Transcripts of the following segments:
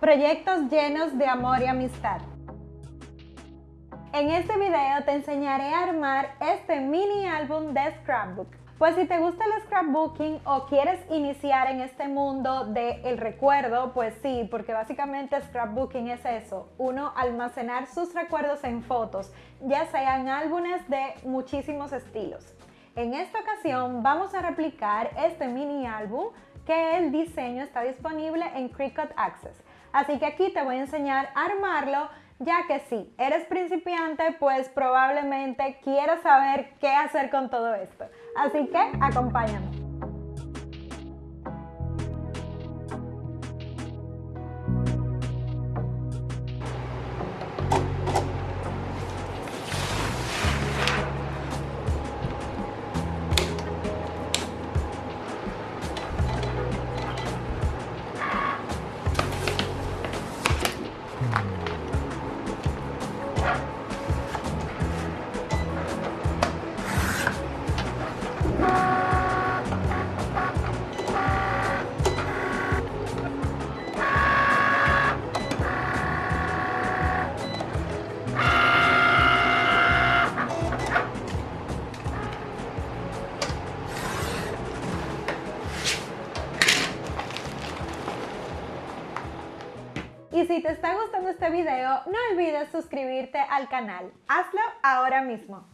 Proyectos llenos de amor y amistad. En este video te enseñaré a armar este mini álbum de scrapbook. Pues si te gusta el scrapbooking o quieres iniciar en este mundo del el recuerdo, pues sí, porque básicamente scrapbooking es eso, uno almacenar sus recuerdos en fotos, ya sean álbumes de muchísimos estilos. En esta ocasión vamos a replicar este mini álbum que el diseño está disponible en Cricut Access. Así que aquí te voy a enseñar a armarlo, ya que si eres principiante, pues probablemente quieras saber qué hacer con todo esto. Así que acompáñame. Si te está gustando este video, no olvides suscribirte al canal. Hazlo ahora mismo.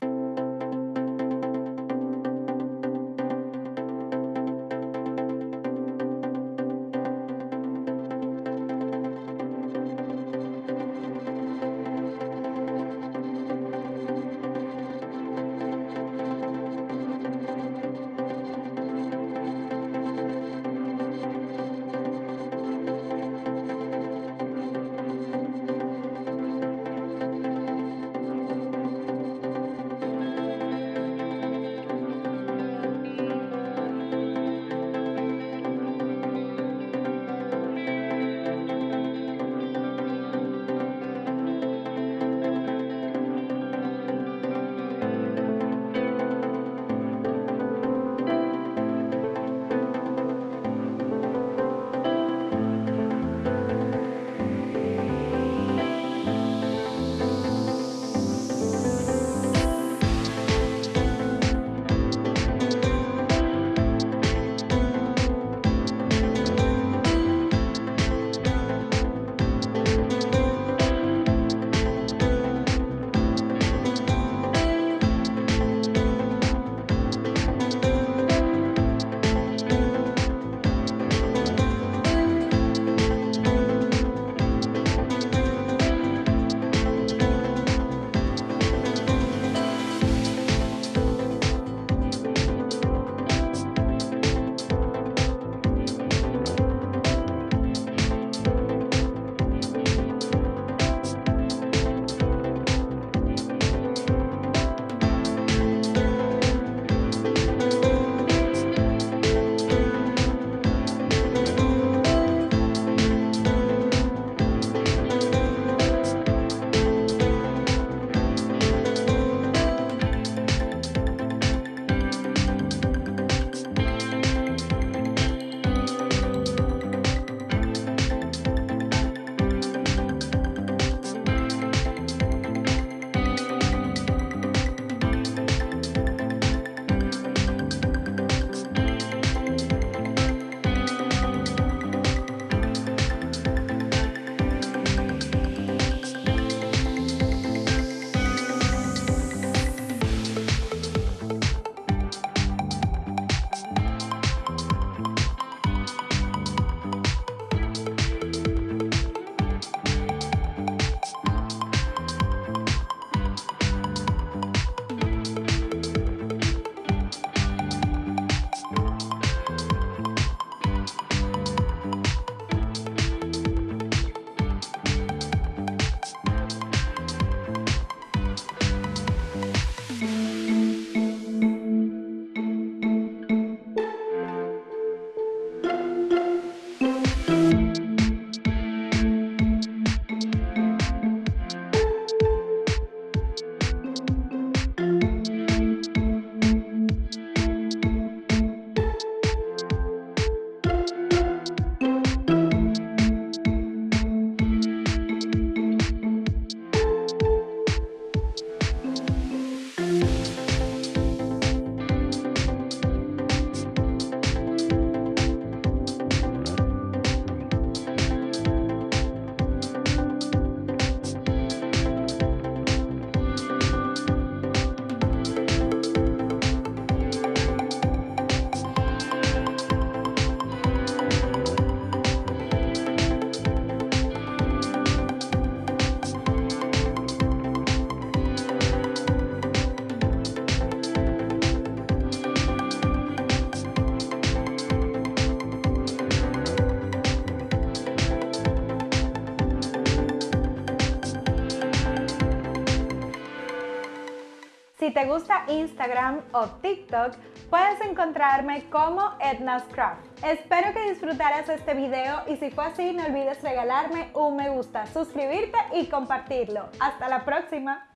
Te gusta Instagram o TikTok, puedes encontrarme como Edna's Craft. Espero que disfrutaras este video y si fue así no olvides regalarme un me gusta, suscribirte y compartirlo. Hasta la próxima.